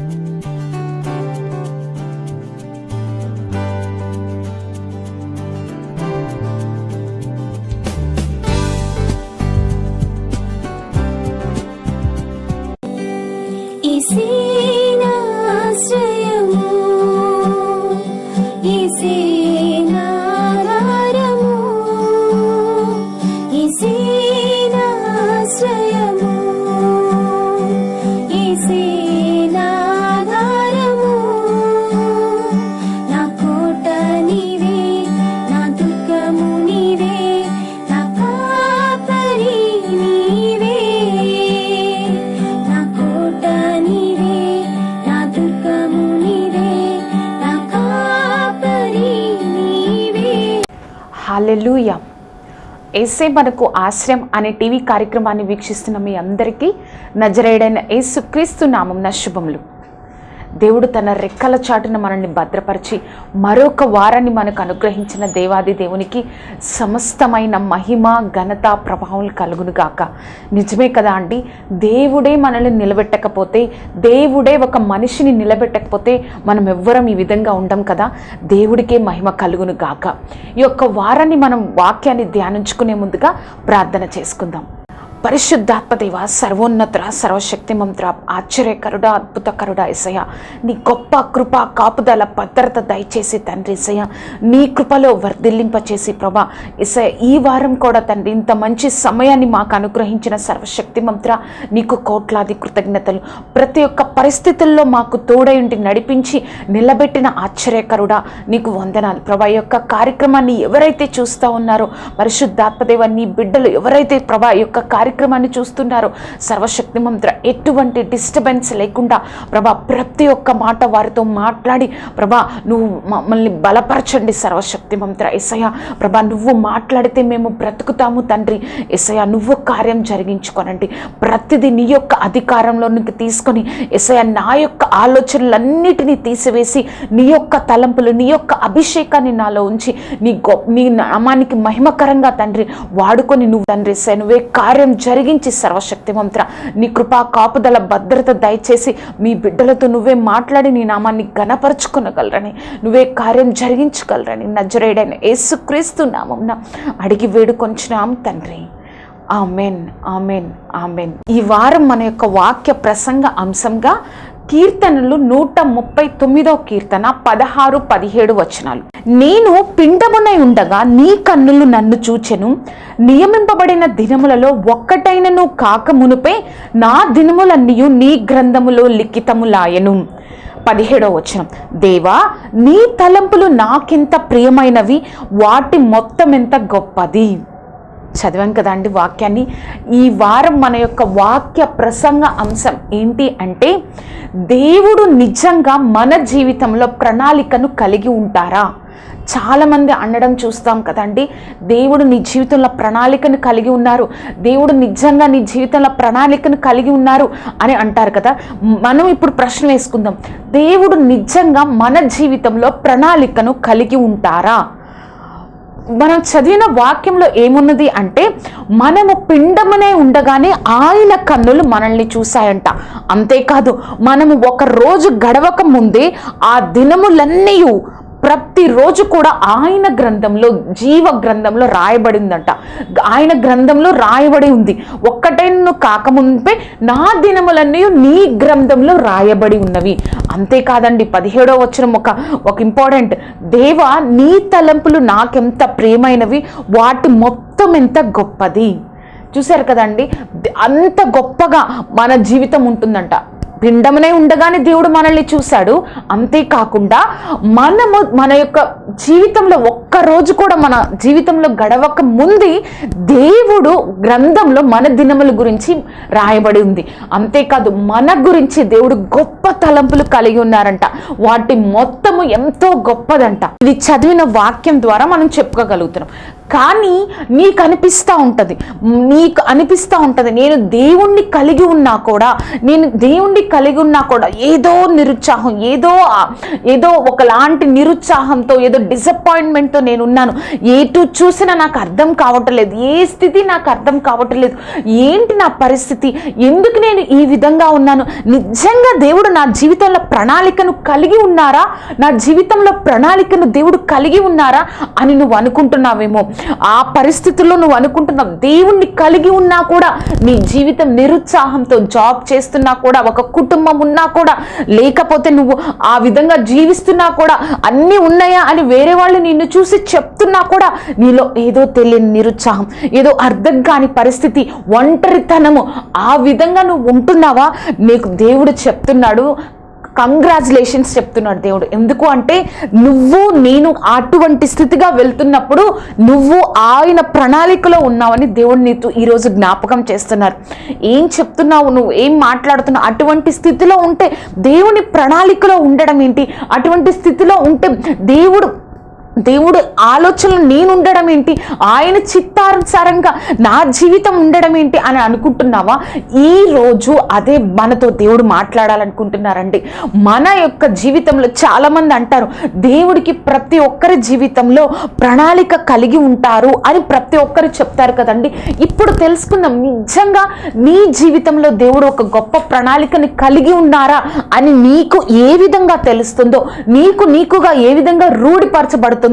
Música ఏసే మనకు ఆశ్రయం అనే టీవీ కార్యక్రమాన్ని వీక్షిస్తున్న మీ అందరికీ నజరేడైన యేసుక్రీస్తు నామం శుభములు. దేవుడు తన రెక్కల చాటున మనల్ని భద్రపరిచి మరొక వారాన్ని మనకు అనుగ్రహించిన దేవాది దేవునికి సమస్తమైన మహిమ ఘనత ప్రభావం కలుగును గాక. నిజమే కదా అండి? దేవుడే మనల్ని నిలబెట్టకపోతే దేవుడే ఒక మనిషిని నిలబెట్టకపోతే మనం ఎవ్వరం ఈ విధంగా ఉండం కదా? దేవుడికే మహిమ కలుగును గాక. ఈ యొక్క వారాన్ని మనం వాక్యాన్ని ధ్యానించుకునే ముందుగా ప్రార్థన చేసుకుందాం. పరిశుద్ధాత్మదేవ సర్వోన్నతుర సర్వశక్తిమంతుర ఆశ్చర్యకరుడ అద్భుతకరుడ ఇసయ నీ గొప్ప కృప కాపుదల భద్రత దయచేసి తండ్రి ఇసయ నీ కృపలో వర్ధిల్లింపచేసి ప్రభా ఇసయ ఈ వారం కూడా తండ్రి ఇంత మంచి సమయాన్ని మాకు అనుగ్రహించిన సర్వశక్తిమంతుర నీకు కోట్లాది కృతజ్ఞతలు. ప్రతి ఒక్క పరిస్థితుల్లో మాకు తోడై ఉండి నడిపించి నిలబెట్టిన ఆశ్చర్యకరుడ నీకు వందనాలు. ప్రభా యొక్క కార్యక్రమాన్ని ఎవరైతే చూస్తూ ఉన్నారో పరిశుద్ధాత్మదేవ నీ బిడ్డలు ఎవరైతే ప్రభా యొక్క యొక్క కార్యక్రమాన్ని చూస్తున్నారు. సర్వశక్తి మంత్ర ఎటువంటి డిస్టర్బెన్స్ లేకుండా ప్రభా ప్రతి ఒక్క మాట వారితో మాట్లాడి ప్రభా నువ్వు మమ్మల్ని బలపరచండి సర్వశక్తి మంత్ర. ఎసయ ప్రభా నువ్వు మాట్లాడితే మేము బ్రతుకుతాము తండ్రి. ఎసయ నువ్వు కార్యం జరిగించుకోనండి. ప్రతిదీ నీ యొక్క అధికారంలోనికి తీసుకొని ఎసయ నా యొక్క ఆలోచనలన్నిటినీ తీసివేసి నీ యొక్క తలంపులు నీ యొక్క అభిషేకాన్ని నాలో ఉంచి నీ గొప్ప నీ నామానికి మహిమకరంగా తండ్రి వాడుకొని నువ్వు తండ్రి ఎస్ఐ నువ్వే కార్యం జరిగించి సర్వశక్తి మంత్ర. నీ కృపా కాపుదల భద్రత దయచేసి మీ బిడ్డలతో నువ్వే మాట్లాడి నీ నామాన్ని గణపరుచుకునగలరని నువ్వే కార్యం జరిగించగలరని నజరేడైన యేసుక్రీస్తు నామం అడిగి వేడుకొంచున్నాం తండ్రి. ఆమెన్ ఆమెన్ ఆమెన్. ఈ వారం మన యొక్క వాక్య ప్రసంగ అంశంగా కీర్తనలు నూట ముప్పై తొమ్మిదో కీర్తన పదహారు పదిహేడు వచనాలు. నేను పిండమునై ఉండగా నీ కన్నులు నన్ను చూచెను. నియమింపబడిన దినములలో ఒక్కటైనను కాక మునుపే నా దినములన్నీ నీ గ్రంథములో లిఖితములాయను. పదిహేడో వచనం. దేవా నీ తలంపులు నాకెంత ప్రియమైనవి? వాటి మొత్తం ఎంత గొప్పది. చదివాం కదండి వాక్యాన్ని. ఈ వారం మన యొక్క వాక్య ప్రసంగ అంశం ఏంటి అంటే దేవుడు నిజంగా మన జీవితంలో ప్రణాళికను కలిగి ఉంటారా? చాలామంది అనడం చూస్తాం కదండి దేవుడు నీ జీవితంలో ప్రణాళికను కలిగి ఉన్నారు దేవుడు నిజంగా నీ జీవితంలో ప్రణాళికను కలిగి ఉన్నారు అని అంటారు కదా. మనం ఇప్పుడు ప్రశ్న వేసుకుందాం దేవుడు నిజంగా మన జీవితంలో ప్రణాళికను కలిగి ఉంటారా? మనం చదివిన వాక్యంలో ఏమున్నది అంటే మనము పిండమునే ఉండగానే ఆయన కన్నులు మనల్ని చూశాయంట. అంతేకాదు మనము ఒక రోజు గడవక ముందే ఆ దినములన్నీ ప్రతిరోజు కూడా ఆయన గ్రంథంలో జీవ గ్రంథంలో రాయబడిందంట. ఆయన గ్రంథంలో రాయబడి ఉంది. ఒక్కటైన కాకముందే నా దినములన్నీ నీ గ్రంథంలో రాయబడి ఉన్నవి. అంతేకాదండి పదిహేడో వచ్చిన ఒక ఒక ఇంపార్టెంట్. దేవ నీ తలంపులు నాకెంత ప్రేమైనవి వాటి మొత్తం ఎంత గొప్పది? చూశారు కదండి అంత గొప్పగా మన జీవితం ఉంటుందంట. పిండమునే ఉండగానే దేవుడు మనల్ని చూశాడు. అంతేకాకుండా మనము మన యొక్క జీవితంలో ఒక్క రోజు కూడా మన జీవితంలో గడవక ముందు దేవుడు గ్రంథంలో మన దినముల గురించి రాయబడి ఉంది. అంతేకాదు మన గురించి దేవుడు గొప్ప తలంపులు కలిగి ఉన్నారంట. వాటి మొత్తము ఎంతో గొప్పదంట. ఇది చదివిన వాక్యం ద్వారా మనం చెప్పుకోగలుగుతున్నాం. కానీ నీకు అనిపిస్తూ ఉంటుంది. నీకు అనిపిస్తూ ఉంటుంది. నేను దేవుణ్ణి కలిగి ఉన్నా కూడా నేను దేవుణ్ణి కలిగి ఉన్నా కూడా ఏదో నిరుత్సాహం ఏదో ఏదో ఒకలాంటి నిరుత్సాహంతో ఏదో డిసప్పాయింట్మెంట్తో నేను ఉన్నాను ఏటు చూసినా నాకు అర్థం కావట్లేదు. ఏ స్థితి నాకు అర్థం కావట్లేదు. ఏంటి నా పరిస్థితి? ఎందుకు నేను ఈ విధంగా ఉన్నాను? నిజంగా దేవుడు నా జీవితంలో ప్రణాళికను కలిగి ఉన్నారా? నా జీవితంలో ప్రణాళికను దేవుడు కలిగి ఉన్నారా? అని నువ్వు అనుకుంటున్నావేమో. ఆ పరిస్థితుల్లో నువ్వు అనుకుంటున్నావు దేవుణ్ణి కలిగి ఉన్నా కూడా నీ జీవితం నిరుత్సాహంతో జాబ్ చేస్తున్నా కూడా ఒక కుటుంబం ఉన్నా కూడా లేకపోతే నువ్వు ఆ విధంగా జీవిస్తున్నా కూడా అన్నీ ఉన్నాయా అని వేరే వాళ్ళు నిన్ను చూసి చెప్తున్నా కూడా నీలో ఏదో తెలియని నిరుత్సాహం ఏదో అర్థం కాని పరిస్థితి ఒంటరితనము ఆ విధంగా నువ్వు ఉంటున్నావా? నీకు దేవుడు చెప్తున్నాడు కంగ్రాచులేషన్స్ చెప్తున్నాడు దేవుడు. ఎందుకు అంటే నువ్వు నేను అటువంటి స్థితిగా వెళ్తున్నప్పుడు నువ్వు ఆయన ప్రణాళికలో ఉన్నావని దేవుడు నీతో ఈరోజు జ్ఞాపకం చేస్తున్నారు. ఏం చెప్తున్నావు నువ్వు? ఏం మాట్లాడుతున్నావు? అటువంటి స్థితిలో ఉంటే దేవుని ప్రణాళికలో ఉండడం ఏంటి? అటువంటి స్థితిలో ఉంటే దేవుడు దేవుడు ఆలోచనలు నేను ఉండడం ఏంటి? ఆయన చిత్తానుసారంగా నా జీవితం ఉండడం ఏంటి అని అనుకుంటున్నావా? ఈ రోజు అదే మనతో దేవుడు మాట్లాడాలనుకుంటున్నారండి. మన యొక్క జీవితంలో చాలామంది అంటారు దేవుడికి ప్రతి ఒక్కరి జీవితంలో ప్రణాళిక కలిగి ఉంటారు అని ప్రతి ఒక్కరు చెప్తారు కదండి. ఇప్పుడు తెలుసుకుందాం నిజంగా నీ జీవితంలో దేవుడు ఒక గొప్ప ప్రణాళికని కలిగి ఉన్నారా? అని నీకు ఏ విధంగా తెలుస్తుందో నీకు నీకుగా ఏ విధంగా రూఢిపరచబడుతుంది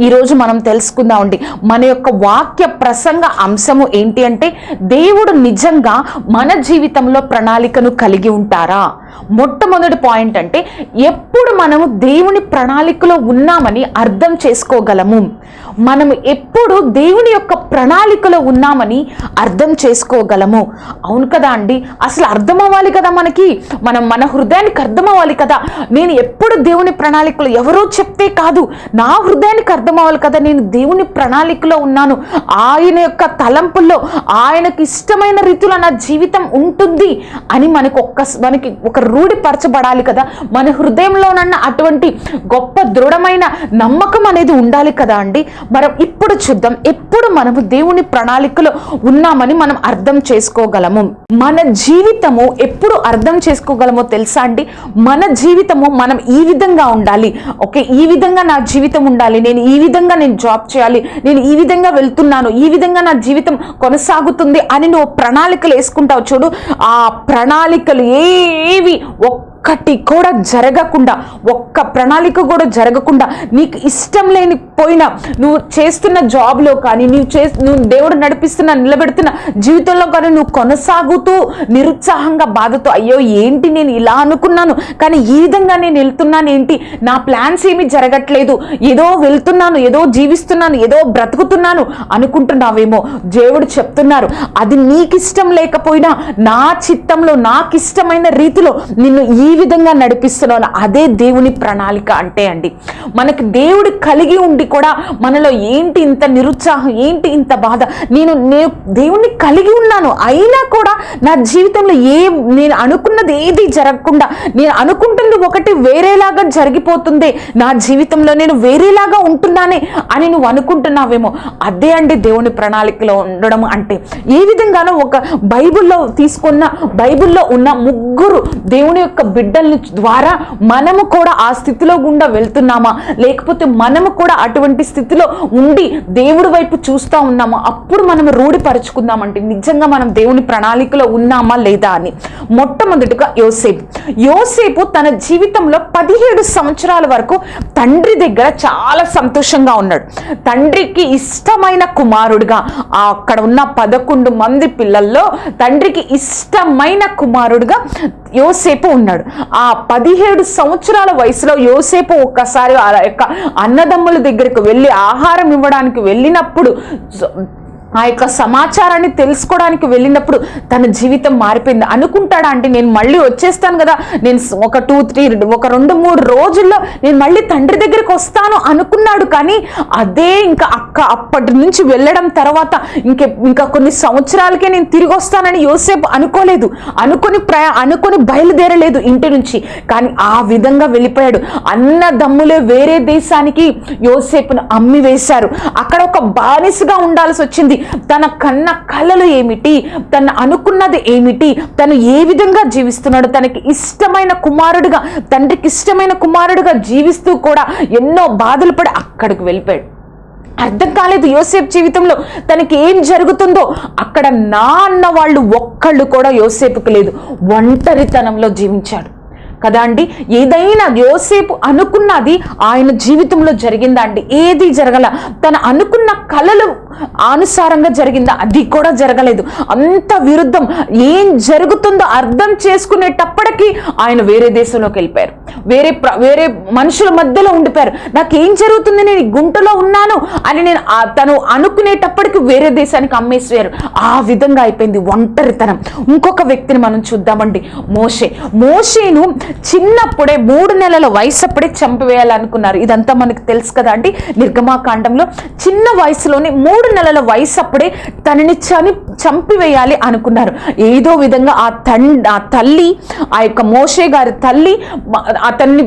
ఈరోజు మనం తెలుసుకుందామండి మన యొక్క వాక్య ప్రసంగ అంశము ఏంటి అంటే దేవుడు నిజంగా మన జీవితంలో ప్రణాళికను కలిగి ఉంటారా? మొట్టమొదటి పాయింట్ అంటే ఎప్పుడు మనము దేవుని ప్రణాళికలో ఉన్నామని అర్థం చేసుకోగలము. మనము ఎప్పుడు దేవుని యొక్క ప్రణాళికలో ఉన్నామని అర్థం చేసుకోగలము. అవును కదా అండి? అసలు అర్థం అవ్వాలి కదా మనకి? మనం మన హృదయానికి అర్థం అవ్వాలి కదా? నేను ఎప్పుడు దేవుని ప్రణాళికలో ఎవరో చెప్తే కాదు. నా హృదయానికి అర్థం అవ్వాలి కదా నేను దేవుని ప్రణాళికలో ఉన్నాను. ఆయన యొక్క తలంపుల్లో ఆయనకు ఇష్టమైన రీతిలో నా జీవితం ఉంటుంది అని మనకు ఒక్క మనకి ఒక రూఢిపరచబడాలి కదా. మన హృదయంలోనన్న అటువంటి గొప్ప దృఢమైన నమ్మకం అనేది ఉండాలి కదా అండి. మనం ఇప్పుడు చూద్దాం ఎప్పుడు మనము దేవుని ప్రణాళికలో ఉన్నామని మనం అర్థం చేసుకోగలము? మన జీవితము ఎప్పుడు అర్థం చేసుకోగలమో తెలుసా అండి? మన జీవితము మనం ఈ విధంగా ఉండాలి. ఓకే ఈ విధంగా నా జీవితం ఉండాలి. నేను ఈ విధంగా నేను జాబ్ చేయాలి. నేను ఈ విధంగా వెళ్తున్నాను. ఈ విధంగా నా జీవితం కొనసాగుతుంది అని నువ్వు ప్రణాళికలు వేసుకుంటావు చూడు. ఆ ప్రణాళికలు ఏవి 我 ఒక్కటి కూడా జరగకుండా ఒక్క ప్రణాళిక కూడా జరగకుండా నీకు ఇష్టం లేని పోయినా నువ్వు చేస్తున్న జాబ్లో కానీ నువ్వు చే నువ్వు దేవుడు నడిపిస్తున్న నిలబెడుతున్న జీవితంలో కానీ నువ్వు కొనసాగుతూ నిరుత్సాహంగా బాధతో అయ్యో ఏంటి నేను ఇలా అనుకున్నాను? కానీ ఈ విధంగా నేను వెళ్తున్నాను ఏంటి? నా ప్లాన్స్ ఏమి జరగట్లేదు. ఏదో వెళ్తున్నాను ఏదో జీవిస్తున్నాను ఏదో బ్రతుకుతున్నాను అనుకుంటున్నావేమో? దేవుడు చెప్తున్నారు. అది నీకు ఇష్టం లేకపోయినా నా చిత్తంలో నాకు ఇష్టమైన రీతిలో నిన్ను ఈ విధంగా నడిపిస్తున్నాను అదే దేవుని ప్రణాళిక అంటే అండి. మనకి దేవుడు కలిగి ఉండి కూడా మనలో ఏంటి ఇంత నిరుత్సాహం ఏంటి ఇంత బాధ? నేను నేను దేవుణ్ణి కలిగి ఉన్నాను. అయినా కూడా నా జీవితంలో ఏ నేను అనుకున్నది ఏది జరగకుండా నేను అనుకుంటుంది ఒకటి వేరేలాగా జరిగిపోతుంది నా జీవితంలో నేను వేరేలాగా ఉంటున్నానే అని నువ్వు అనుకుంటున్నావేమో అదే అండి దేవుని ప్రణాళికలో ఉండడం అంటే. ఏ విధంగానో ఒక బైబిల్లో తీసుకున్న బైబిల్లో ఉన్న ముగ్గురు దేవుని యొక్క బిడ్డల ద్వారా మనము కూడా ఆ స్థితిలో గుండా వెళ్తున్నామా? లేకపోతే మనము కూడా అటువంటి స్థితిలో ఉండి దేవుడి వైపు చూస్తూ ఉన్నామా? అప్పుడు మనం రూఢిపరుచుకుందామంటే నిజంగా మనం దేవుని ప్రణాళికలో ఉన్నామా లేదా అని. మొట్టమొదటిగా యోసేపు. యోసేపు తన జీవితంలో పదిహేడు సంవత్సరాల వరకు తండ్రి దగ్గర చాలా సంతోషంగా ఉన్నాడు. తండ్రికి ఇష్టమైన కుమారుడిగా అక్కడ ఉన్న పదకొండు మంది పిల్లల్లో తండ్రికి ఇష్టమైన కుమారుడిగా యోసేపు ఉన్నాడు. ఆ పదిహేడు సంవత్సరాల వయసులో యోసేపు ఒక్కసారి యొక్క అన్నదమ్ముల దగ్గరకు వెళ్ళి ఆహారం ఇవ్వడానికి వెళ్ళినప్పుడు ఆ యొక్క సమాచారాన్ని తెలుసుకోవడానికి వెళ్ళినప్పుడు తన జీవితం మారిపోయింది. అనుకుంటాడా అంటే నేను మళ్ళీ వచ్చేస్తాను కదా నేను ఒక టూ త్రీ ఒక రెండు మూడు రోజుల్లో నేను మళ్ళీ తండ్రి దగ్గరికి వస్తాను అనుకున్నాడు. కానీ అదే ఇంకా అక్క అప్పటి నుంచి వెళ్ళడం తర్వాత ఇంకే ఇంకా కొన్ని సంవత్సరాలకే నేను తిరిగి వస్తానని యోసేపు అనుకోలేదు. అనుకొని ప్రయా అనుకొని బయలుదేరలేదు ఇంటి నుంచి. కానీ ఆ విధంగా వెళ్ళిపోయాడు. అన్న దమ్ములే వేరే దేశానికి యోసేపును అమ్మి వేశారు అక్కడ ఒక బానిసగా ఉండాల్సి వచ్చింది. తన కన్న కళలు ఏమిటి? తను అనుకున్నది ఏమిటి? తను ఏ విధంగా జీవిస్తున్నాడు? తనకి ఇష్టమైన కుమారుడిగా తండ్రికి ఇష్టమైన కుమారుడిగా జీవిస్తూ కూడా ఎన్నో బాధలు పడి అక్కడికి వెళ్ళిపోయాడు. అర్థం కాలేదు యోసేపు జీవితంలో తనకి ఏం జరుగుతుందో. అక్కడ నా అన్న వాళ్ళు ఒక్కళ్ళు కూడా యోసేపుకి లేదు. ఒంటరితనంలో జీవించాడు. కదా అండి? ఏదైనా యోసేపు అనుకున్నది ఆయన జీవితంలో జరిగిందా అండి? ఏది జరగల? తను అనుకున్న కళలు అనుసారంగా జరిగిందా? అది కూడా జరగలేదు. అంత విరుద్ధం. ఏం జరుగుతుందో అర్థం చేసుకునేటప్పటికీ ఆయన వేరే దేశంలోకి వెళ్ళిపోయారు. వేరే వేరే మనుషుల మధ్యలో ఉండిపోయారు. నాకేం జరుగుతుంది? నేను గుంటలో ఉన్నాను అని నేను తను అనుకునేటప్పటికి వేరే దేశానికి అమ్మేసారు ఆ విధంగా అయిపోయింది ఒంటరితనం. ఇంకొక వ్యక్తిని మనం చూద్దామండి. మోషే. మోషేను చిన్నప్పుడే మూడు నెలల వయసు అప్పుడే చంపివేయాలనుకున్నారు. ఇదంతా మనకు తెలుసు కదా అండి. నిర్గమాకాండంలో చిన్న వయసులోనే మూడు నెలల వయసు అప్పుడే తనని చని చంపివేయాలి అనుకున్నారు. ఏదో విధంగా ఆ తండ్రి ఆ తల్లి ఆ యొక్క మోషే గారి తల్లి అతన్ని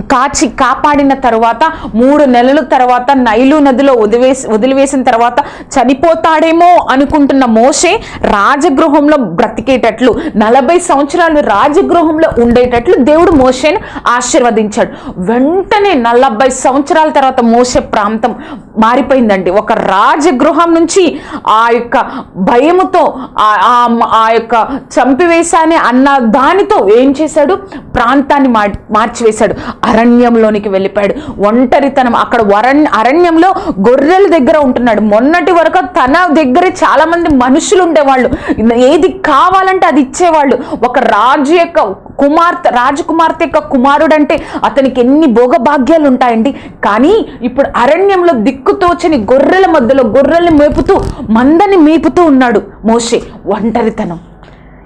కాచి కాపాడిన తర్వాత మూడు నెలల తర్వాత నైలు నదిలో వదిలివేసి వదిలివేసిన తర్వాత చనిపోతాడేమో అనుకుంటున్న మోషే రాజగృహంలో బ్రతికేటట్లు నలభై సంవత్సరాలు రాజగృహంలో ఉండేటట్లు దేవుడు మోషేను ఆశీర్వదించాడు. వెంటనే నలభై సంవత్సరాల తర్వాత మోసే ప్రాంతం మారిపోయిందండి. ఒక రాజగృహం నుంచి ఆ యొక్క భయముతో ఆ- ఆ- యొక్క చంపివేశానే అన్న దానితో ఏం చేశాడు? ప్రాంతాన్ని మార్- మార్చివేశాడు. అరణ్యంలోనికి వెళ్ళిపోయాడు. ఒంటరితనం. అక్కడ వరణ్ అరణ్యంలో గొర్రెల దగ్గర ఉంటున్నాడు. మొన్నటి వరకు తన దగ్గరే చాలా మంది మనుషులు ఉండేవాళ్ళు. ఏది కావాలంటే అది ఇచ్చేవాళ్ళు. ఒక రాజు యొక్క కుమార్తె రాజకుమార్తె యొక్క కుమారుడు అంటే అతనికి ఎన్ని భోగభాగ్యాలు ఉంటాయండి. కానీ ఇప్పుడు అరణ్యంలో దిక్కుతోచని గొర్రెల మధ్యలో గొర్రెల్ని మేపుతూ మందని మేపుతూ ఉన్నాడు మోషే. ఒంటరితనం.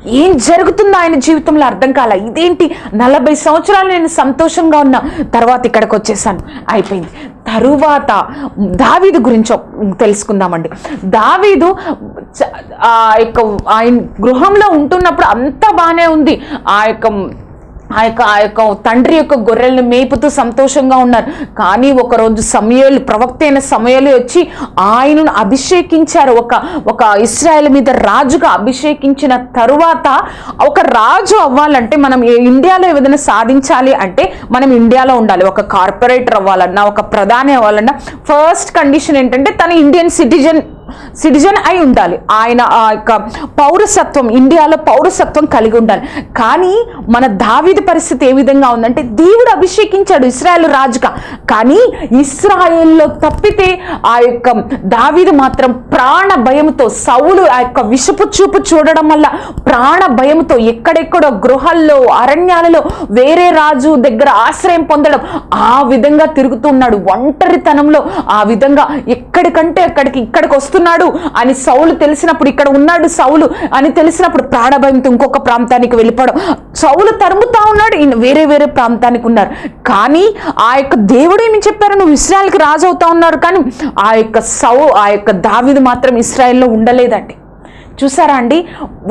ఏం జరుగుతుందో ఆయన జీవితంలో అర్థం కాల. ఇదేంటి? నలభై సంవత్సరాలు నేను సంతోషంగా ఉన్నా తర్వాత ఇక్కడికి వచ్చేసాను. అయిపోయింది. తరువాత దావీదు గురించి తెలుసుకుందామండి. దావీదు ఆ యొక్క ఆయన గృహంలో ఉంటున్నప్పుడు అంతా బాగానే ఉంది. ఆ యొక్క ఆ యొక్క ఆ యొక్క తండ్రి యొక్క గొర్రెలను మేపుతూ సంతోషంగా ఉన్నారు. కానీ ఒకరోజు సమయాలు ప్రవక్త అయిన సమయాలు వచ్చి ఆయనను అభిషేకించారు. ఒక ఒక ఇస్రాయల్ మీద రాజుగా అభిషేకించిన తరువాత ఒక రాజు అవ్వాలంటే మనం ఏ- ఇండియాలో ఏదైనా సాధించాలి అంటే మనం ఇండియాలో ఉండాలి. ఒక కార్పొరేటర్ అవ్వాలన్నా ఒక ప్రధాని అవ్వాలన్నా ఫస్ట్ కండిషన్ ఏంటంటే తన ఇండియన్ సిటిజన్ సిటిజన్ అయి ఉండాలి. ఆయన ఆ యొక్క పౌరసత్వం ఇండియాలో పౌరసత్వం కలిగి ఉండాలి. కానీ మన దావీదు పరిస్థితి ఏ విధంగా ఉందంటే దేవుడు అభిషేకించాడు ఇస్రాయల్ రాజుగా. కానీ ఇస్రాయల్లో తప్పితే ఆ యొక్క దావీదు మాత్రం ప్రాణ భయంతో సౌలు ఆ యొక్క విషపు చూపు చూడడం వల్ల ప్రాణ భయంతో ఎక్కడెక్కడో గృహాల్లో అరణ్యాలలో వేరే రాజు దగ్గర ఆశ్రయం పొందడం ఆ విధంగా తిరుగుతున్నాడు ఒంటరితనంలో ఆ విధంగా ఎక్కడికంటే అక్కడికి ఇక్కడికి వస్తున్నాడు అని సౌలు తెలిసినప్పుడు ఇక్కడ ఉన్నాడు సౌలు అని తెలిసినప్పుడు ప్రాణభయంతో ఇంకొక ప్రాంతానికి వెళ్ళిపోవడం. సౌలు తరుముతా ఉన్నాడు వేరే వేరే ప్రాంతానికి ఉన్నారు. కానీ ఆ యొక్క దేవుడు ఏమి చెప్పారు? నువ్వు ఇస్రాయల్కి రాజు అవుతా ఉన్నారు కానీ ఆ యొక్క సౌ ఆ యొక్క దావిది మాత్రం ఇస్రాయల్లో ఉండలేదండి. చూసారా అండి?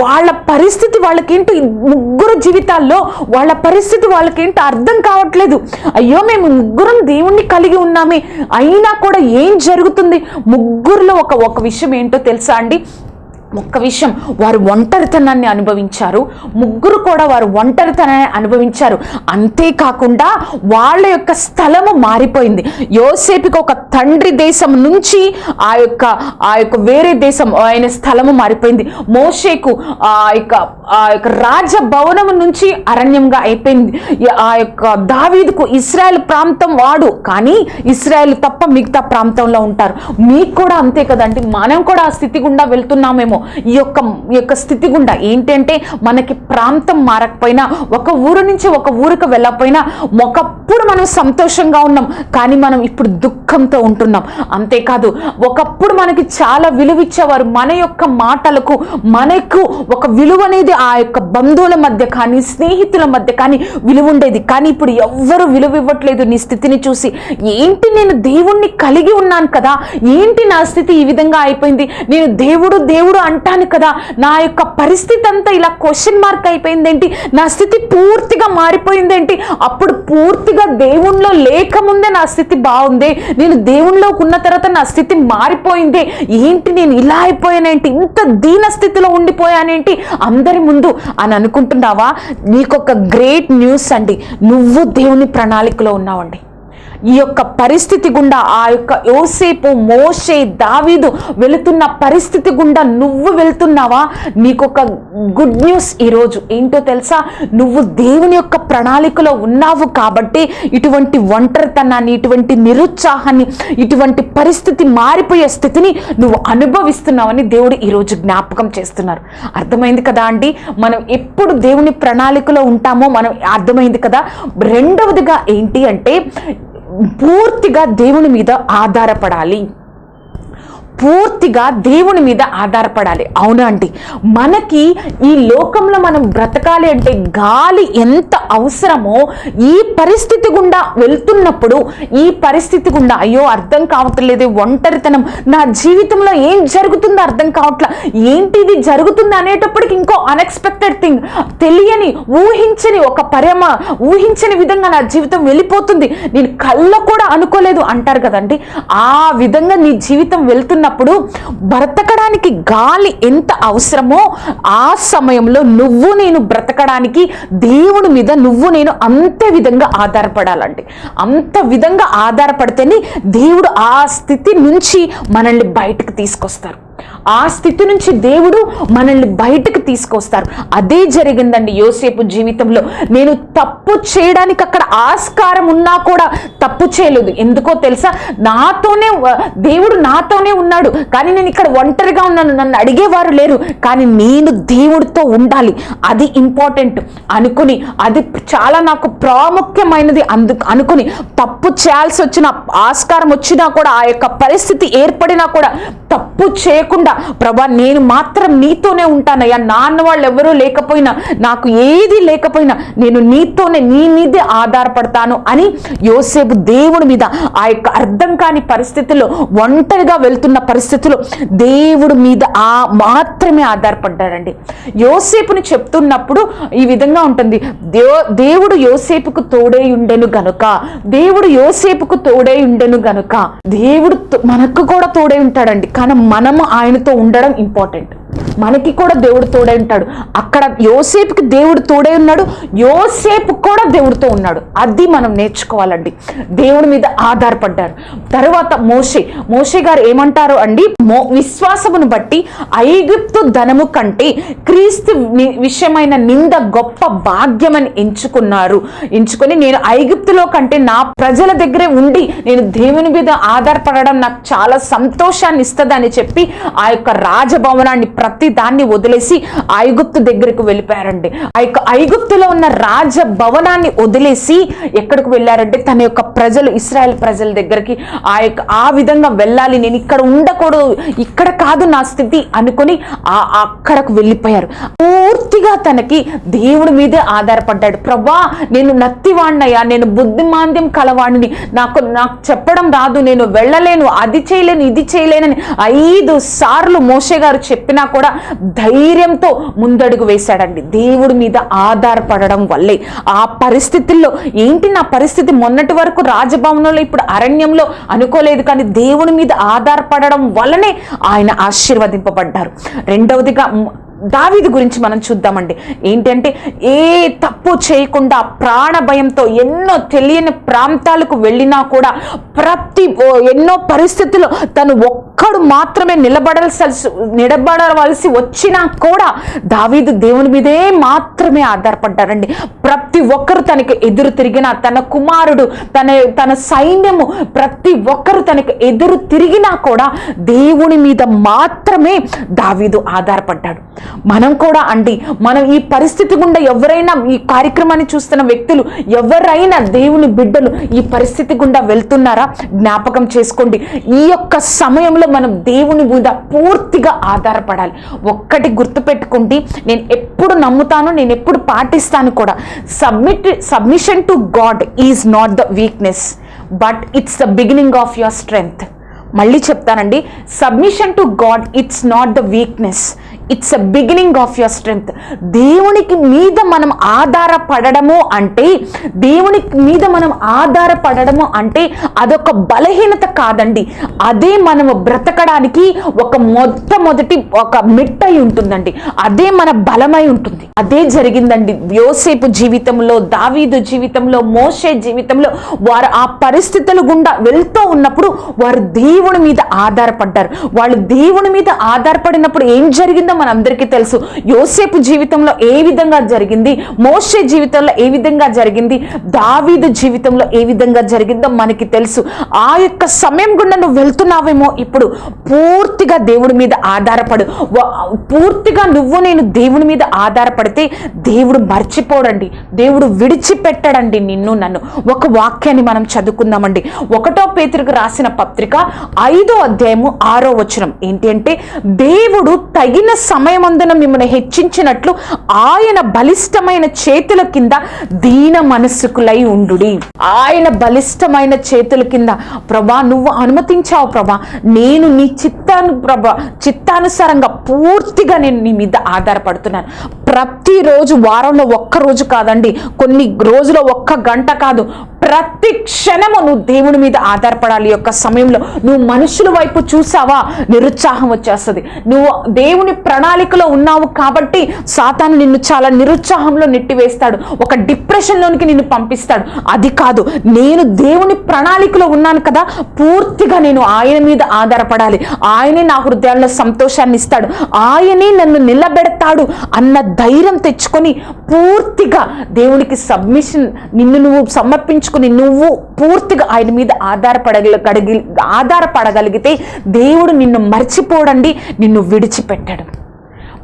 వాళ్ళ పరిస్థితి వాళ్ళకేంటో ముగ్గురు జీవితాల్లో వాళ్ళ పరిస్థితి వాళ్ళకేంటో అర్థం కావట్లేదు. అయ్యో మేము ముగ్గురం దేవుణ్ణి కలిగి ఉన్నామే. అయినా కూడా ఏం జరుగుతుంది? ముగ్గురులో ఒక ఒక విషయం ఏంటో తెలుసా అండి? ఒక్క విషయం వారు ఒంటరితనాన్ని అనుభవించారు. ముగ్గురు కూడా వారు ఒంటరితనాన్ని అనుభవించారు. అంతేకాకుండా వాళ్ళ యొక్క స్థలము మారిపోయింది. యోసేపుకి ఒక తండ్రి దేశం నుంచి ఆ యొక్క ఆ యొక్క వేరే దేశం ఆయన స్థలము మారిపోయింది. మోషేకు ఆ యొక్క ఆ యొక్క రాజభవనం నుంచి అరణ్యంగా అయిపోయింది. ఆ యొక్క దావీదుకు ఇస్రాయెల్ ప్రాంతం వాడు కానీ ఇస్రాయల్ తప్ప మిగతా ప్రాంతంలో ఉంటారు. మీకు కూడా అంతే కదండి. మనం కూడా ఆ స్థితి గుండా వెళ్తున్నామేమో. ఈ యొక్క ఈ యొక్క స్థితి గుండా ఏంటంటే మనకి ప్రాంతం మారకపోయినా ఒక ఊరు నుంచి ఒక ఊరికి వెళ్ళకపోయినా ఒకప్పుడు మనం సంతోషంగా ఉన్నాం కానీ మనం ఇప్పుడు దుఃఖంతో ఉంటున్నాం. అంతేకాదు ఒకప్పుడు మనకి చాలా విలువ ఇచ్చేవారు మన యొక్క మాటలకు మనకు ఒక విలువ అనేది ఆ యొక్క బంధువుల మధ్య కానీ స్నేహితుల మధ్య కానీ విలువ ఉండేది. కానీ ఇప్పుడు ఎవ్వరు విలువ ఇవ్వట్లేదు నీ స్థితిని చూసి. ఏంటి నేను దేవుణ్ణి కలిగి ఉన్నాను కదా? ఏంటి నా స్థితి ఈ విధంగా అయిపోయింది? నేను దేవుడు దేవుడు అంటాను కదా నా యొక్క పరిస్థితి అంతా ఇలా క్వశ్చన్ మార్క్ అయిపోయిందేంటి? నా స్థితి పూర్తిగా మారిపోయిందేంటి? అప్పుడు పూర్తిగా దేవుణ్ణిలో లేకముందే నా స్థితి బాగుంది. నేను దేవుణ్ణిలోకి ఉన్న తర్వాత నా స్థితి మారిపోయింది. ఏంటి నేను ఇలా అయిపోయానేంటి? ఇంత దీన స్థితిలో ఉండిపోయానేంటి? అందరి ముందు అని అనుకుంటున్నావా? నీకొక గ్రేట్ న్యూస్ అండి. నువ్వు దేవుని ప్రణాళికలో ఉన్నావండి. ఈ యొక్క పరిస్థితి గుండా ఆ యొక్క యోసేపు మోషే దావీదు వెళుతున్న పరిస్థితి గుండా నువ్వు వెళ్తున్నావా? నీకొక గుడ్ న్యూస్ ఈరోజు. ఏంటో తెలుసా? నువ్వు దేవుని యొక్క ప్రణాళికలో ఉన్నావు కాబట్టి ఇటువంటి ఒంటరితనాన్ని ఇటువంటి నిరుత్సాహాన్ని ఇటువంటి పరిస్థితి మారిపోయే స్థితిని నువ్వు అనుభవిస్తున్నావని దేవుడు ఈరోజు జ్ఞాపకం చేస్తున్నారు. అర్థమైంది కదా అండి? మనం ఎప్పుడు దేవుని ప్రణాళికలో ఉంటామో మనం అర్థమైంది కదా? రెండవదిగా ఏంటి అంటే పూర్తిగా దేవుని మీద ఆధారపడాలి. పూర్తిగా దేవుని మీద ఆధారపడాలి. అవునా అండి? మనకి ఈ లోకంలో మనం బ్రతకాలి అంటే గాలి ఎంత అవసరమో ఈ పరిస్థితి గుండా వెళ్తున్నప్పుడు ఈ పరిస్థితి గుండా అయ్యో అర్థం కావట్లేదు ఒంటరితనం. నా జీవితంలో ఏం జరుగుతుందో అర్థం కావట్లా. ఏంటి ఇది జరుగుతుంది అనేటప్పటికి ఇంకో అన్ఎక్స్పెక్టెడ్ థింగ్ తెలియని ఊహించని ఒక పరమ ఊహించని విధంగా నా జీవితం వెళ్ళిపోతుంది. నేను కళ్ళ కూడా అనుకోలేదు అంటారు కదండి. ఆ విధంగా నీ జీవితం ఉన్నప్పుడు బ్రతకడానికి గాలి ఎంత అవసరమో ఆ సమయంలో నువ్వు నేను బ్రతకడానికి దేవుడి మీద నువ్వు నేను అంతే విధంగా ఆధారపడాలండి. అంత విధంగా ఆధారపడితేనే దేవుడు ఆ స్థితి నుంచి మనల్ని బయటకు తీసుకొస్తారు. ఆ స్థితి నుంచి దేవుడు మనల్ని బయటకు తీసుకొస్తారు. అదే జరిగిందండి యోసేపు జీవితంలో. నేను తప్పు చేయడానికి అక్కడ ఆస్కారం ఉన్నా కూడా తప్పు చేయలేదు. ఎందుకో తెలుసా? నాతోనే దేవుడు నాతోనే ఉన్నాడు. కానీ నేను ఇక్కడ ఒంటరిగా ఉన్నాను. నన్ను అడిగేవారు లేరు. కానీ నేను దేవుడితో ఉండాలి. అది ఇంపార్టెంట్. అనుకుని అది చాలా నాకు ప్రాముఖ్యమైనది అందు అనుకుని తప్పు చేయాల్సి వచ్చిన ఆస్కారం వచ్చినా కూడా ఆ యొక్క పరిస్థితి ఏర్పడినా కూడా తప్పు చేయకుండా ప్రభా నేను మాత్రం నీతోనే ఉంటానయ్యా. నాన్న వాళ్ళు ఎవరూ లేకపోయినా నాకు ఏది లేకపోయినా నేను నీతోనే నీ మీదే ఆధారపడతాను అని యోసేపు దేవుడి మీద ఆ యొక్క అర్థం కాని పరిస్థితుల్లో ఒంటరిగా వెళ్తున్న పరిస్థితుల్లో దేవుడి మీద ఆ మాత్రమే ఆధారపడ్డాడండి. యోసేపుని చెప్తున్నప్పుడు ఈ విధంగా ఉంటుంది. దే దేవుడు యోసేపుకు తోడే ఉండెను గనుక దేవుడు యోసేపుకు తోడే ఉండెను గనుక దేవుడు తో- మనకు కూడా తోడే ఉంటాడండి. కానీ మనము ఆయనతో ఉండడం ఇంపార్టెంట్ మనకి కూడా దేవుడు తోడే ఉంటాడు. అక్కడ యోసేపుకి దేవుడు తోడే ఉన్నాడు. యోసేపు కూడా దేవుడితో ఉన్నాడు. అది మనం నేర్చుకోవాలండి. దేవుడి మీద ఆధారపడ్డారు. తర్వాత మోషే. మోషే గారు ఏమంటారు అండి? మో విశ్వాసమును బట్టి ఐగుప్తు ధనము కంటే క్రీస్తు విషయమైన నింద గొప్ప భాగ్యమని ఎంచుకున్నారు. ఎంచుకొని నేను ఐగుప్తులో కంటే నా ప్రజల దగ్గరే ఉండి నేను దేవుని మీద ఆధారపడడం నాకు చాలా సంతోషాన్ని ఇస్తుందని చెప్పి ఆ యొక్క రాజభవనాన్ని ప్రతి దాన్ని వదిలేసి ఐగుప్తు దగ్గరకు వెళ్ళిపోయారండి. ఆ యొక్క ఐగుప్తులో ఉన్న రాజ భవనాన్ని వదిలేసి ఎక్కడికి వెళ్ళారంటే తన యొక్క ప్రజలు ఇస్రాయల్ ప్రజల దగ్గరికి ఆ యొక్క ఆ విధంగా వెళ్ళాలి నేను ఇక్కడ ఉండకూడదు ఇక్కడ కాదు నా స్థితి అనుకొని ఆ అక్కడకు వెళ్ళిపోయారు. పూర్తిగా తనకి దేవుడి మీదే ఆధారపడ్డాడు. ప్రభా నేను నత్తివాణ్ణయ్యా నేను బుద్ధిమాంద్యం కలవాణిని నాకు నాకు చెప్పడం రాదు నేను వెళ్ళలేను అది చేయలేను ఇది చేయలేనని ఐదు సార్లు మోషే గారు చెప్పినా కూడా ధైర్యంతో ముందడుగు వేశాడండి. దేవుడి మీద ఆధారపడడం వల్లే. ఆ పరిస్థితుల్లో ఏంటి నా పరిస్థితి? మొన్నటి వరకు రాజభవనంలో ఇప్పుడు అరణ్యంలో అనుకోలేదు కానీ దేవుని మీద ఆధారపడడం వల్లనే ఆయన ఆశీర్వదింపబడ్డారు. రెండవదిగా దావీది గురించి మనం చూద్దామండి. ఏంటంటే ఏ తప్పు చేయకుండా ప్రాణ భయంతో ఎన్నో తెలియని ప్రాంతాలకు వెళ్ళినా కూడా ప్రతి ఓ ఎన్నో పరిస్థితుల్లో తను ఒక్కడు మాత్రమే నిలబడాల్సి నిలబడవలసి వచ్చినా కూడా దావీదు దేవుని మీదే మాత్రమే ఆధారపడ్డారండి. ప్రతి ఒక్కరు తనకి ఎదురు తిరిగిన తన కుమారుడు తన తన సైన్యము ప్రతి ఒక్కరు తనకి ఎదురు తిరిగినా కూడా దేవుని మీద మాత్రమే దావీదు ఆధారపడ్డాడు. మనం కూడా అండి మనం ఈ పరిస్థితి గుండా ఎవరైనా ఈ కార్యక్రమాన్ని చూస్తున్న వ్యక్తులు ఎవరైనా దేవుని బిడ్డలు ఈ పరిస్థితి గుండా వెళ్తున్నారా? జ్ఞాపకం చేసుకోండి ఈ యొక్క సమయంలో మనం దేవుని మీద పూర్తిగా ఆధారపడాలి. ఒక్కటి గుర్తుపెట్టుకోండి నేను ఎప్పుడు నమ్ముతాను నేను ఎప్పుడు పాటిస్తాను కూడా. Submit submission to God is not the weakness but it's the beginning of your strength మళ్ళీ చెప్తానండి submission to God it's not the weakness it's a beginning of your strength దేవునికి మీద మనం ఆధారపడము అంటే దేవునికి మీద మనం ఆధారపడము అంటే అదొక బలహీనత కాదండి. అదే మనము బ్రతకడానికి ఒక మొట్టమొదటి ఒక మిట్టై ఉంటుందండి. అదే మన బలమై ఉంటుంది. అదే జరిగిందండి యోసేపు జీవితంలో దావీదు జీవితంలో మోషే జీవితంలో. వారు ఆ పరిస్థితుల గుండా వెళ్తూ ఉన్నప్పుడు వారు దేవుని మీద ఆధారపడ్డారు. వాళ్ళు దేవుని మీద ఆధారపడినప్పుడు ఏం జరిగిందో మనందరికీ తెలుసు. యోసేపు జీవితంలో ఏ విధంగా జరిగింది? మోషే జీవితంలో ఏ విధంగా జరిగింది? దావీదు జీవితంలో ఏ విధంగా జరిగిందో మనకి తెలుసు. ఆ యొక్క సమయం గుండా నువ్వు వెళ్తున్నావేమో ఇప్పుడు పూర్తిగా దేవుడి మీద ఆధారపడు. పూర్తిగా నువ్వు నేను దేవుని మీద ఆధారపడితే దేవుడు మర్చిపోడండి. దేవుడు విడిచిపెట్టడండి నిన్ను నన్ను. ఒక వాక్యాన్ని మనం చదువుకుందామండి. ఒకటో పేతురికి రాసిన పత్రిక ఐదో అధ్యాయము ఆరో వచనం. ఏంటి అంటే దేవుడు తగిన సమయమందున మిమ్మల్ని హెచ్చించినట్లు ఆయన బలిష్టమైన చేతుల కింద దీన మనస్సుకులై ఉండు ఆయన బలిష్టమైన చేతుల కింద ప్రభా నువ్వు అనుమతించావు ప్రభా. నేను నీ చిత్తాను ప్రభా చిత్తానుసారంగా పూర్తిగా నేను నీ మీద ఆధారపడుతున్నాను. ప్రతిరోజు వారంలో ఒక్క రోజు కాదండి కొన్ని రోజులో ఒక్క గంట కాదు. ప్రతి క్షణము నువ్వు దేవుని మీద ఆధారపడాలి. యొక్క సమయంలో నువ్వు మనుషుల వైపు చూసావా? నిరుత్సాహం వచ్చేస్తుంది. నువ్వు దేవుని ప్రణాళికలో ఉన్నావు కాబట్టి సాతాను నిన్ను చాలా నిరుత్సాహంలో నెట్టివేస్తాడు. ఒక డిప్రెషన్లోనికి నిన్ను పంపిస్తాడు. అది కాదు నేను దేవుని ప్రణాళికలో ఉన్నాను కదా పూర్తిగా నేను ఆయన మీద ఆధారపడాలి. ఆయనే నా హృదయాల్లో సంతోషాన్ని ఇస్తాడు. ఆయనే నన్ను నిలబెడతాడు అన్న ధైర్యం తెచ్చుకొని పూర్తిగా దేవునికి సబ్మిషన్ నిన్ను నువ్వు సమర్పించుకుని నువ్వు పూర్తిగా ఆయన మీద ఆధారపడగలిగి ఆధారపడగలిగితే దేవుడు నిన్ను మర్చిపోడండి నిన్ను విడిచిపెట్టడం.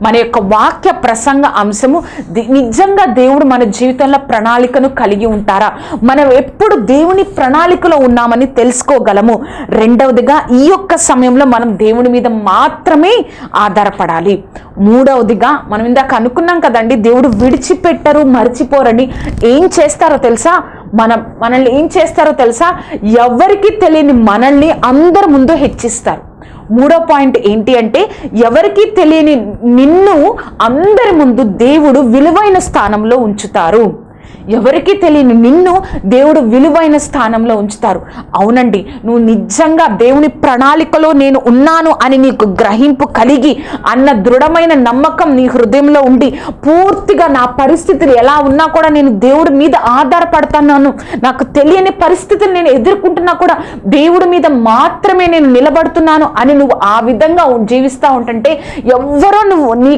మన యొక్క వాక్య ప్రసంగ అంశము నిజంగా దేవుడు మన జీవితంలో ప్రణాళికను కలిగి ఉంటారా? మనం ఎప్పుడు దేవుని ప్రణాళికలో ఉన్నామని తెలుసుకోగలము? రెండవదిగా ఈ యొక్క సమయంలో మనం దేవుని మీద మాత్రమే ఆధారపడాలి. మూడవదిగా మనం ఇందాక అనుకున్నాం కదండి దేవుడు విడిచిపెట్టరు మర్చిపోరని ఏం చేస్తారో తెలుసా? మనం మనల్ని ఏం చేస్తారో తెలుసా? ఎవరికి తెలియని మనల్ని అందరి ముందు హెచ్చిస్తారు. మూడో పాయింట్ ఏంటి అంటే ఎవరికీ తెలియని నిన్ను అందరి ముందు దేవుడు విలువైన స్థానంలో ఉంచుతారు. ఎవరికీ తెలియని నిన్ను దేవుడు విలువైన స్థానంలో ఉంచుతారు. అవునండి నువ్వు నిజంగా దేవుని ప్రణాళికలో నేను ఉన్నాను అని నీకు గ్రహింపు కలిగి అన్న దృఢమైన నమ్మకం నీ హృదయంలో ఉండి పూర్తిగా నా పరిస్థితులు ఎలా ఉన్నా కూడా నేను దేవుడి మీద ఆధారపడుతున్నాను. నాకు తెలియని పరిస్థితులు నేను ఎదుర్కొంటున్నా కూడా దేవుడి మీద మాత్రమే నేను నిలబడుతున్నాను అని నువ్వు ఆ విధంగా జీవిస్తూ ఉంటుంటే ఎవ్వరో నువ్వు నీ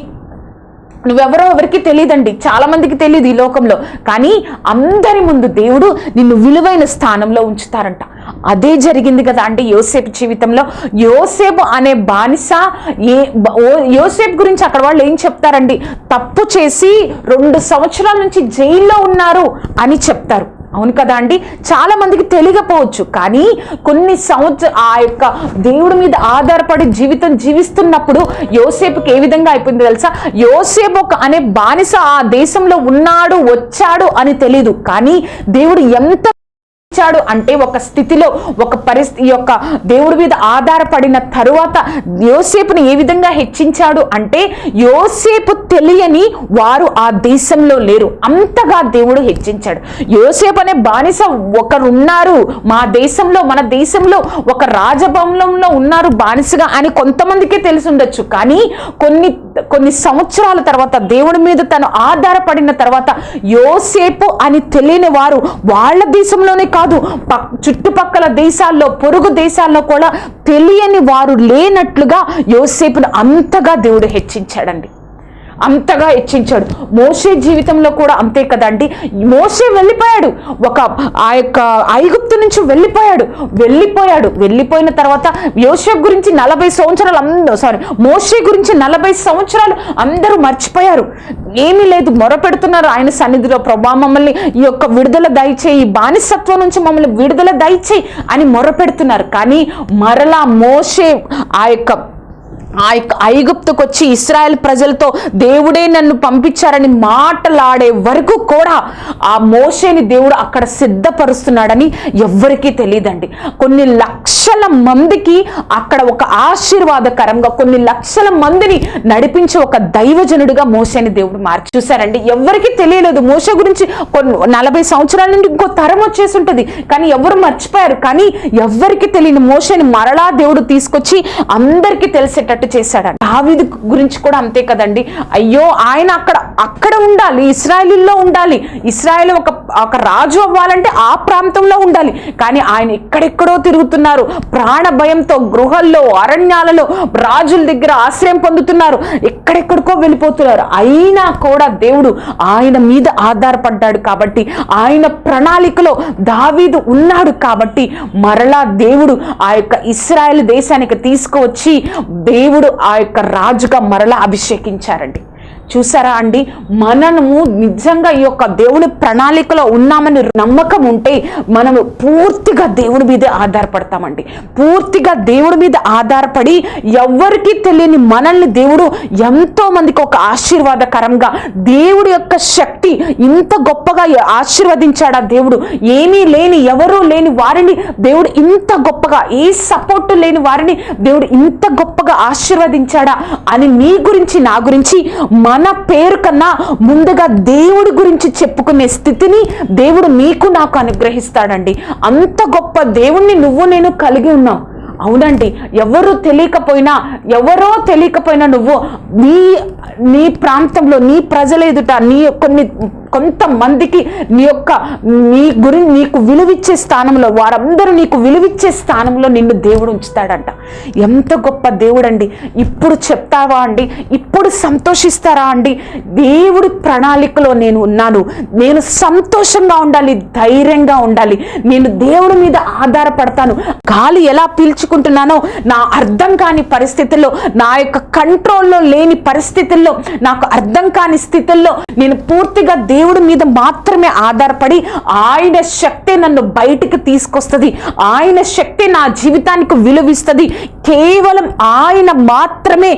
నువ్వెవరో ఎవరికి తెలియదండి చాలా మందికి తెలియదు ఈ లోకంలో. కానీ అందరి ముందు దేవుడు నిన్ను విలువైన స్థానంలో ఉంచుతారంట. అదే జరిగింది కదా అంటే యోసేపు జీవితంలో. యోసేపు అనే బానిస ఏ ఓ- యోసేపు గురించి అక్కడ వాళ్ళు ఏం చెప్తారండి? తప్పు చేసి రెండు సంవత్సరాల నుంచి జైల్లో ఉన్నారు అని చెప్తారు. అవును కదా అండి? చాలా మందికి తెలియకపోవచ్చు. కానీ కొన్ని సంవత్సరం ఆ యొక్క దేవుడి మీద ఆధారపడి జీవితం జీవిస్తున్నప్పుడు యోసేపుకి ఏ విధంగా అయిపోయింది తెలుసా? యోసేపు ఒక అనే బానిస ఆ దేశంలో ఉన్నాడు వచ్చాడు అని తెలియదు కానీ దేవుడు ఎంత ఇచ్చాడు అంటే ఒక స్థితిలో ఒక పరిస్థితి యొక్క దేవుడి మీద ఆధారపడిన తరువాత యోసేపుని ఏ విధంగా హెచ్చించాడు అంటే యోసేపు తెలియని వారు ఆ దేశంలో లేరు. అంతగా దేవుడు హెచ్చించాడు. యోసేపు అనే బానిస ఒకరున్నారు. మా దేశంలో మన దేశంలో ఒక రాజభవనంలో ఉన్నారు బానిసగా అని కొంతమందికే తెలిసి ఉండొచ్చు. కానీ కొన్ని కొన్ని సంవత్సరాల తర్వాత దేవుడి మీద తను ఆధారపడిన తర్వాత యోసేపు అని తెలియని వారు వాళ్ళ దేశంలోనే కాదు చుట్టుపక్కల దేశాల్లో పొరుగు దేశాల్లో కూడా తెలియని వారు లేనట్లుగా యోసేపును అంతగా దేవుడు హెచ్చించాడండి. అంతగా హెచ్చించాడు మోషే జీవితంలో కూడా అంతే కదండి. మోషే వెళ్ళిపోయాడు. ఒక ఆ యొక్క ఐగుప్తు నుంచి వెళ్ళిపోయాడు. వెళ్ళిపోయాడు. వెళ్ళిపోయిన తర్వాత యోసేపు గురించి నలభై సంవత్సరాలు అందరూ సారీ మోషే గురించి నలభై సంవత్సరాలు అందరూ మర్చిపోయారు. ఏమీ లేదు. మొరపెడుతున్నారు ఆయన సన్నిధిలో. ప్రభా మమ్మల్ని ఈ యొక్క విడుదల దయచేయి. ఈ బానిసత్వం నుంచి మమ్మల్ని విడుదల దయచేయి అని మొరపెడుతున్నారు. కానీ మరలా మోషే ఆ యొక్క ఆ యొక్క ఐగుప్తుకు వచ్చి ఇస్రాయల్ ప్రజలతో దేవుడే నన్ను పంపించారని మాటలాడే వరకు కూడా ఆ మోషేని దేవుడు అక్కడ సిద్ధపరుస్తున్నాడని ఎవ్వరికీ తెలియదండి. కొన్ని లక్షల మందికి అక్కడ ఒక ఆశీర్వాదకరంగా కొన్ని లక్షల మందిని నడిపించే ఒక దైవజనుడిగా మోసేని దేవుడు మార్చి చూశారండి. ఎవరికి తెలియలేదు. మోస గురించి కొన్ని నలభై సంవత్సరాల నుండి ఇంకో తరం వచ్చేసి ఉంటుంది కానీ ఎవరు మర్చిపోయారు? కానీ ఎవ్వరికి తెలియని మోసని మరలా దేవుడు తీసుకొచ్చి అందరికీ తెలిసేటట్టు చేశాడు దావీదు గురించి కూడా అంతే కదండి. అయ్యో ఆయన అక్కడ అక్కడ ఉండాలి ఇస్రాయలీల్లో ఉండాలి. ఇస్రాయల్ ఒక ఒక రాజు అవ్వాలంటే ఆ ప్రాంతంలో ఉండాలి. కానీ ఆయన ఎక్కడెక్కడో తిరుగుతున్నారు. ప్రాణ భయంతో గృహల్లో అరణ్యాలలో రాజుల దగ్గర ఆశ్రయం పొందుతున్నారు. ఎక్కడెక్కడికో వెళ్ళిపోతున్నారు. అయినా కూడా దేవుడు ఆయన మీద ఆధారపడ్డాడు కాబట్టి ఆయన ప్రణాళికలో దావీదు ఉన్నాడు కాబట్టి మరలా దేవుడు ఆ యొక్క ఇస్రాయల్ దేశానికి తీసుకువచ్చి దేవుడు ఆ యొక్క రాజుగా మరలా అభిషేకించారండి. చూసారా అండి? మనము నిజంగా ఈ యొక్క దేవుని ప్రణాళికలో ఉన్నామని నమ్మకం ఉంటే మనము పూర్తిగా దేవుడి మీదే ఆధారపడతామండి. పూర్తిగా దేవుడి మీద ఆధారపడి ఎవరికి తెలియని మనల్ని దేవుడు ఎంతో మందికి ఒక ఆశీర్వాదకరంగా దేవుడి యొక్క శక్తి ఇంత గొప్పగా ఆశీర్వదించాడా దేవుడు? ఏమీ లేని ఎవరూ లేని వారిని దేవుడు ఇంత గొప్పగా ఏ సపోర్ట్ లేని వారిని దేవుడు ఇంత గొప్పగా ఆశీర్వదించాడా అని నీ గురించి నా గురించి మన పేరు కన్నా ముందుగా దేవుడి గురించి చెప్పుకునే స్థితిని దేవుడు నీకు నాకు అనుగ్రహిస్తాడండి. అంత గొప్ప దేవుణ్ణి నువ్వు నేను కలిగి ఉన్నావు అవునండి ఎవరు తెలియకపోయినా ఎవరో తెలియకపోయినా నువ్వు నీ నీ ప్రాంతంలో నీ ప్రజల ఎదుట నీ కొన్ని కొంతమందికి నీ యొక్క నీ గురి నీకు విలువిచ్చే స్థానంలో వారందరూ నీకు విలువిచ్చే స్థానంలో నిన్ను దేవుడు ఉంచుతాడంట. ఎంత గొప్ప దేవుడండి. ఇప్పుడు చెప్తావా అండి? ఇప్పుడు సంతోషిస్తారా అండి? దేవుడి ప్రణాళికలో నేను ఉన్నాను. నేను సంతోషంగా ఉండాలి ధైర్యంగా ఉండాలి. నేను దేవుడి మీద ఆధారపడతాను. గాలి ఎలా పీల్చుకుంటున్నానో నా అర్థం కాని పరిస్థితుల్లో నా యొక్క కంట్రోల్లో లేని పరిస్థితుల్లో నాకు అర్థం కాని స్థితుల్లో నేను పూర్తిగా దేవుడి మీద మాత్రమే ఆధారపడి ఆయన శక్తి నన్ను బయటికి తీసుకొస్తుంది. ఆయన శక్తి నా జీవితానికి విలువిస్తుంది. కేవలం ఆయన మాత్రమే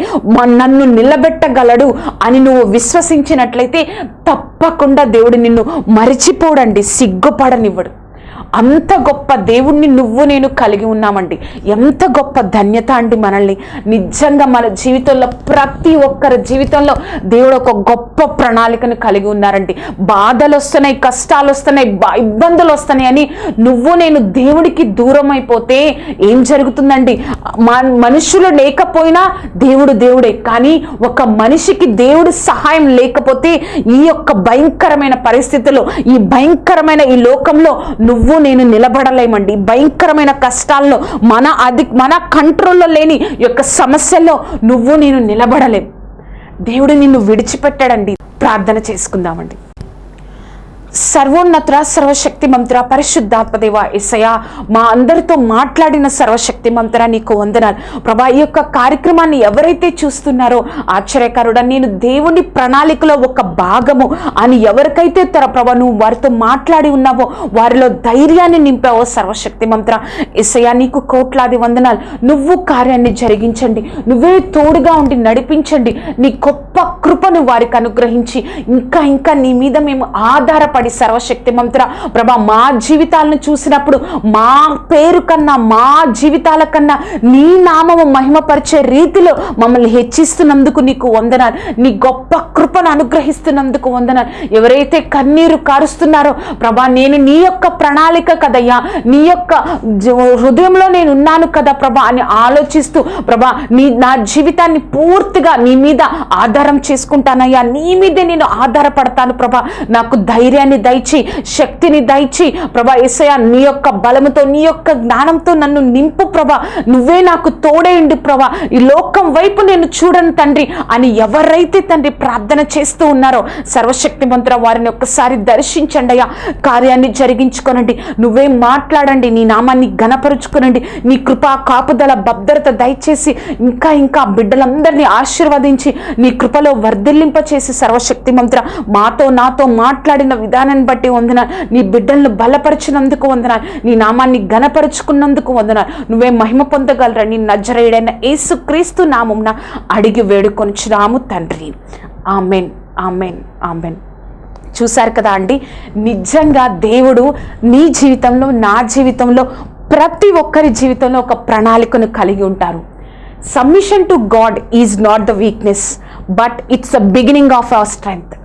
నన్ను నిలబెట్టగలడు అని నువ్వు విశ్వసించినట్లయితే తప్పకుండా దేవుడు నిన్ను మరిచిపోడండి సిగ్గుపడనివ్వడు. అంత గొప్ప దేవుణ్ణి నువ్వు నేను కలిగి ఉన్నామండి. ఎంత గొప్ప ధన్యత అండి మనల్ని. నిజంగా మన జీవితంలో ప్రతి ఒక్కరి జీవితంలో దేవుడు ఒక గొప్ప ప్రణాళికను కలిగి ఉన్నారండి. బాధలు వస్తున్నాయి కష్టాలు వస్తున్నాయి ఇబ్బందులు వస్తున్నాయి అని నువ్వు నేను దేవుడికి దూరం అయిపోతే ఏం జరుగుతుందండి? మనుషులు లేకపోయినా దేవుడు దేవుడే. కానీ ఒక మనిషికి దేవుడి సహాయం లేకపోతే ఈ యొక్క భయంకరమైన పరిస్థితుల్లో ఈ భయంకరమైన ఈ లోకంలో నువ్వు నేను నిలబడలేమండి. భయంకరమైన కష్టాల్లో మన అది మన కంట్రోల్లో లేని యొక్క సమస్యల్లో నువ్వు నేను నిలబడలేం. దేవుడు నిన్ను విడిచిపెట్టాడండి. ప్రార్థన చేసుకుందామండి. సర్వోన్నత సర్వశక్తి మంత్ర పరిశుద్ధాత్మదేవ ఎసయ మా అందరితో మాట్లాడిన సర్వశక్తి మంత్ర నీకు వందనాలు. ప్రభా ఈ యొక్క కార్యక్రమాన్ని ఎవరైతే చూస్తున్నారో ఆశ్చర్యకారుడ నేను దేవుని ప్రణాళికలో ఒక భాగము అని ఎవరికైతే తర ప్రభా నువ్వు వారితో మాట్లాడి ఉన్నావో వారిలో ధైర్యాన్ని నింపావో సర్వశక్తి మంత్ర ఎసయ నీకు కోట్లాది వందనాలు. నువ్వు కార్యాన్ని జరిగించండి నువ్వే తోడుగా ఉండి నడిపించండి. నీ గొప్ప కృపను వారికి అనుగ్రహించి ఇంకా ఇంకా నీ మీద మేము ఆధారపడి ఆధారపడి సర్వశక్తి మంత్ర. ప్రభా మా జీవితాలను చూసినప్పుడు మా పేరు కన్నా మా జీవితాల కన్నా నీ నామము మహిమపరిచే రీతిలో మమ్మల్ని హెచ్చిస్తున్నందుకు నీకు వందనాలు. నీ గొప్ప కృపను అనుగ్రహిస్తున్నందుకు వందనాలు. ఎవరైతే కన్నీరు కారుస్తున్నారో ప్రభా నేను నీ యొక్క ప్రణాళిక కదయ్యా. నీ యొక్క హృదయంలో నేను ఉన్నాను కదా ప్రభా అని ఆలోచిస్తూ ప్రభా నీ నా జీవితాన్ని పూర్తిగా నీ మీద ఆధారం చేసుకుంటానయ్యా. నీ మీదే నేను ఆధారపడతాను ప్రభా. నాకు ధైర్యాన్ని దయచి శక్తిని దయచి ప్రభా ఏసయ నీ యొక్క బలముతో నీ యొక్క జ్ఞానంతో నన్ను నింపు ప్రభా. నువ్వే నాకు తోడేయండి ప్రభా. ఈ లోకం వైపు నేను చూడను తండ్రి అని ఎవరైతే తండ్రి ప్రార్థన చేస్తూ ఉన్నారో సర్వశక్తి మంత్ర వారిని ఒక్కసారి దర్శించండి అయ్యా. కార్యాన్ని జరిగించుకోనండి. నువ్వే మాట్లాడండి నీ నామాన్ని ఘనపరుచుకోనండి. నీ కృపా కాపుదల భద్రత దయచేసి ఇంకా ఇంకా బిడ్డలందరినీ ఆశీర్వదించి నీ కృపలో వర్ధిల్లింప చేసి సర్వశక్తి మంత్ర మాతో నాతో మాట్లాడిన విధానం విధానాన్ని బట్టి వందన నీ బిడ్డలను బలపరిచినందుకు వందన నీ నామాన్ని ఘనపరుచుకున్నందుకు వందన నువ్వే మహిమ పొందగలరని నజరేయుడైన యేసు క్రీస్తు నామంన అడిగి వేడుకొనిచున్నాము తండ్రి. ఆమెన్. ఆమెన్. ఆమెన్. చూశారు కదా అండి? నిజంగా దేవుడు నీ జీవితంలో నా జీవితంలో ప్రతి ఒక్కరి జీవితంలో ఒక ప్రణాళికను కలిగి ఉంటారు. Submission to God is not the weakness but it's the beginning of our strength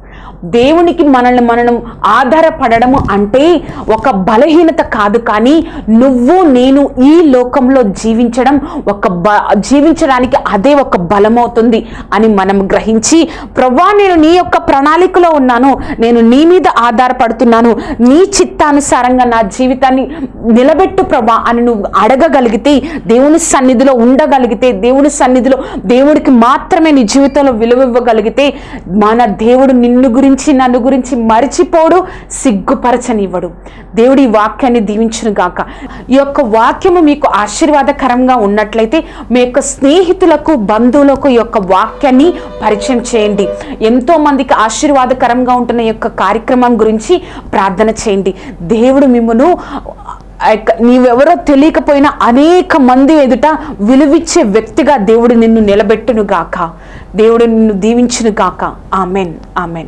దేవునికి మనల్ని మనం ఆధారపడము అంటే ఒక బలహీనత కాదు కానీ నువ్వు నేను ఈ లోకంలో జీవించడం ఒక బ జీవించడానికి అదే ఒక బలమవుతుంది అని మనం గ్రహించి ప్రభా నేను నీ యొక్క ప్రణాళికలో ఉన్నాను. నేను నీ మీద ఆధారపడుతున్నాను. నీ చిత్తానుసారంగా నా జీవితాన్ని నిలబెట్టు ప్రభా అని నువ్వు అడగగలిగితే దేవుని సన్నిధిలో ఉండగలిగితే దేవుని సన్నిధిలో దేవుడికి మాత్రమే నీ జీవితంలో విలువ ఇవ్వగలిగితే మన దేవుడు నిన్ను గురించి నన్ను గురించి మరిచిపోడు సిగ్గుపరచనివ్వడు. దేవుడి ఈ వాక్యాన్ని దీవించును గాక. ఈ యొక్క వాక్యము మీకు ఆశీర్వాదకరంగా ఉన్నట్లయితే మీ యొక్క స్నేహితులకు బంధువులకు ఈ యొక్క వాక్యాన్ని పరిచయం చేయండి. ఎంతో మందికి ఆశీర్వాదకరంగా ఉంటున్న ఈ యొక్క కార్యక్రమం గురించి ప్రార్థన చేయండి. దేవుడు మిమ్మను నీవెవరో తెలియకపోయినా అనేక మంది ఎదుట విలువిచ్చే వ్యక్తిగా దేవుడు నిన్ను నిలబెట్టును గాక. దేవుడు నిన్ను దీవించును గాక. ఆమెన్. ఆమెన్.